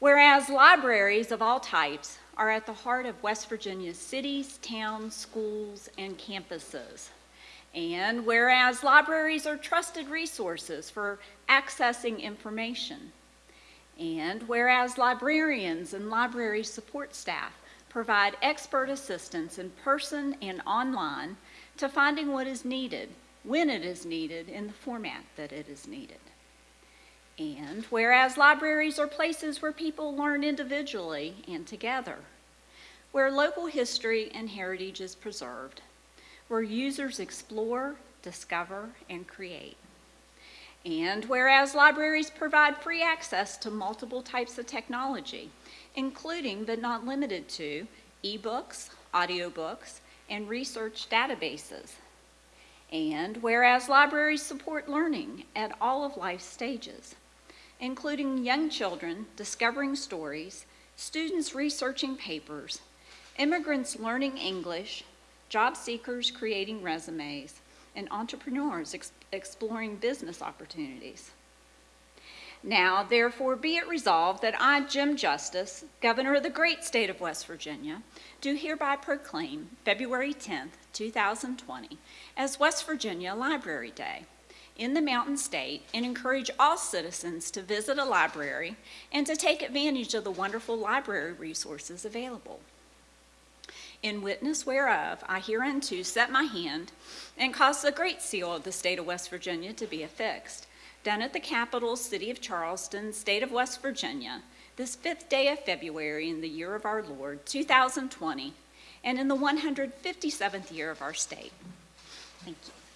Whereas libraries of all types are at the heart of West Virginia's cities, towns, schools, and campuses. And whereas libraries are trusted resources for accessing information. And whereas librarians and library support staff provide expert assistance in person and online to finding what is needed, when it is needed, in the format that it is needed. And whereas libraries are places where people learn individually and together, where local history and heritage is preserved, where users explore, discover, and create. And whereas libraries provide free access to multiple types of technology, including but not limited to ebooks, audiobooks, and research databases. And whereas libraries support learning at all of life's stages, including young children discovering stories, students researching papers, immigrants learning English, job seekers creating resumes, and entrepreneurs ex exploring business opportunities. Now, therefore, be it resolved that I, Jim Justice, Governor of the great state of West Virginia, do hereby proclaim February 10th, 2020 as West Virginia Library Day in the Mountain State and encourage all citizens to visit a library and to take advantage of the wonderful library resources available. In witness whereof, I hereunto set my hand and cause the great seal of the state of West Virginia to be affixed, done at the capital city of Charleston, state of West Virginia, this fifth day of February in the year of our Lord, 2020, and in the 157th year of our state. Thank you.